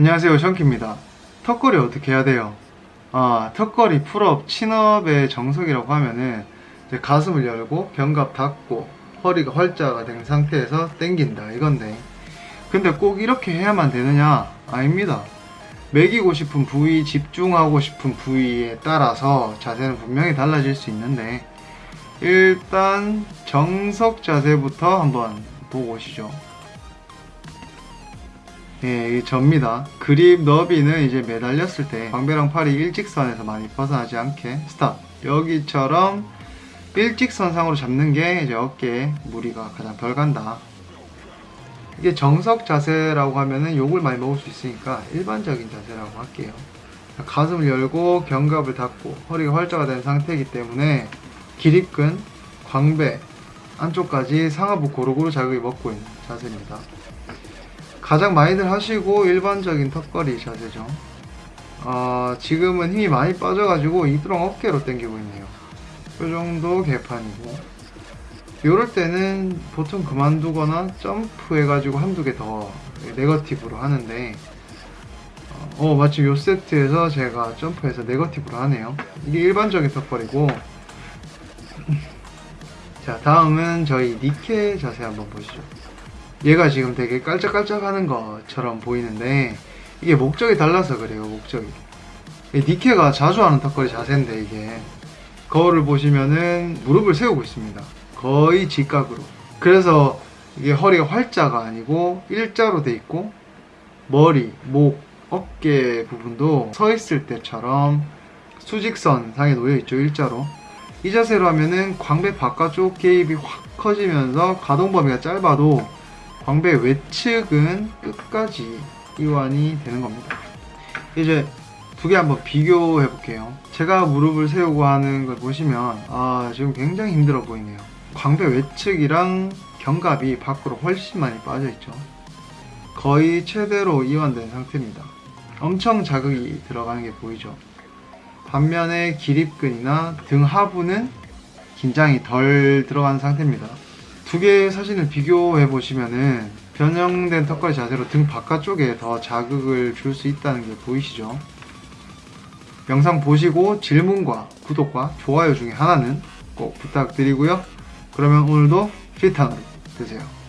안녕하세요 션키입니다 턱걸이 어떻게 해야 돼요? 아 턱걸이 pull-up chin-up의 정석이라고 하면은 가슴을 열고 견갑 닫고 허리가 활자가 된 상태에서 당긴다 이건데 근데 꼭 이렇게 해야만 되느냐? 아닙니다 먹이고 싶은 부위 집중하고 싶은 부위에 따라서 자세는 분명히 달라질 수 있는데 일단 정석 자세부터 한번 보고 오시죠 예, 이 접니다. 그립 너비는 이제 매달렸을 때 광배랑 팔이 일직선에서 많이 벗어나지 않게 스탑. 여기처럼 일직선상으로 잡는 게 이제 어깨에 무리가 가장 덜 간다. 이게 정석 자세라고 하면은 욕을 많이 먹을 수 있으니까 일반적인 자세라고 할게요. 가슴을 열고 견갑을 닫고 허리가 활자가 된 상태이기 때문에 기립근, 광배 안쪽까지 상하부 고루고루 자극이 먹고 있는 자세입니다. 가장 많이들 하시고 일반적인 턱걸이 자세죠. 어, 지금은 힘이 많이 빠져가지고 이두렁 어깨로 당기고 있네요. 이 정도 개판이고 이럴 때는 보통 그만두거나 점프 해가지고 한두 개 더 네거티브로 하는데 어 마침 요 세트에서 제가 점프해서 네거티브로 하네요. 이게 일반적인 턱걸이고 자 다음은 저희 니케 자세 한번 보시죠. 얘가 지금 되게 깔짝깔짝 하는 것처럼 보이는데 이게 목적이 달라서 그래요 목적이. 이 니케가 자주 하는 턱걸이 자세인데 이게. 거울을 보시면은 무릎을 세우고 있습니다. 거의 직각으로. 그래서 이게 허리가 활자가 아니고 일자로 돼 있고 머리, 목, 어깨 부분도 서 있을 때처럼 수직선 상에 놓여 있죠 일자로. 이 자세로 하면은 광배 바깥쪽 개입이 확 커지면서 가동 범위가 짧아도 광배 외측은 끝까지 이완이 되는 겁니다. 이제 두 개 한번 비교해 볼게요. 제가 무릎을 세우고 하는 걸 보시면 아 지금 굉장히 힘들어 보이네요. 광배 외측이랑 견갑이 밖으로 훨씬 많이 빠져 있죠. 거의 최대로 이완된 상태입니다. 엄청 자극이 들어가는 게 보이죠. 반면에 기립근이나 등 하부는 긴장이 덜 들어간 상태입니다. 두 개의 사진을 비교해 보시면은 변형된 턱걸이 자세로 등 바깥쪽에 더 자극을 줄 수 있다는 게 보이시죠? 영상 보시고 질문과 구독과 좋아요 중에 하나는 꼭 부탁드리고요. 그러면 오늘도 필탕으로 되세요.